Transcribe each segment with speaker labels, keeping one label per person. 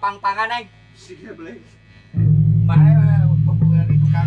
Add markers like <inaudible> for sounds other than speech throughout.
Speaker 1: Pang-pangan aing mana populer itu kan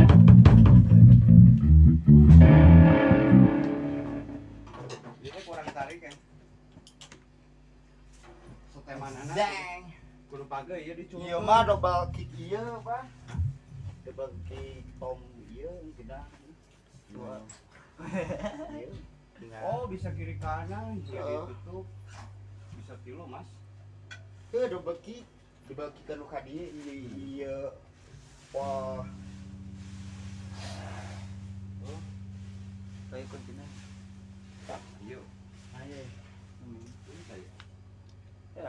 Speaker 2: Sotemanana.
Speaker 1: Dang.
Speaker 2: Kudu page ieu diculuk.
Speaker 1: Iya mah double kick iya, Pak. Double kick tom iya. Dua. Iya. Tinggal.
Speaker 2: Oh, bisa kiri kanan, jadi
Speaker 1: Heeh.
Speaker 2: tutup. Bisa kilo, Mas.
Speaker 1: Tuh double kick. Double kick anu ka dieu iya iya. Wah. Oh. Kayak.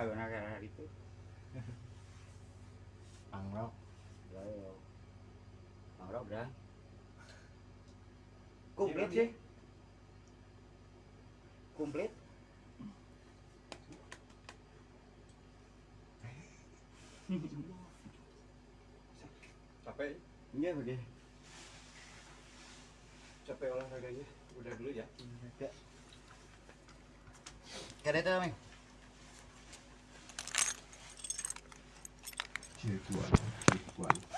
Speaker 1: Lagu nak itu. <laughs>
Speaker 3: Angrok.
Speaker 1: Ayo. Mangrok dah.
Speaker 2: Komplit sih.
Speaker 1: Komplit.
Speaker 2: Capek,
Speaker 1: Iya udah.
Speaker 2: capek olahraganya. Udah dulu ya.
Speaker 1: Kada itu
Speaker 3: chi è?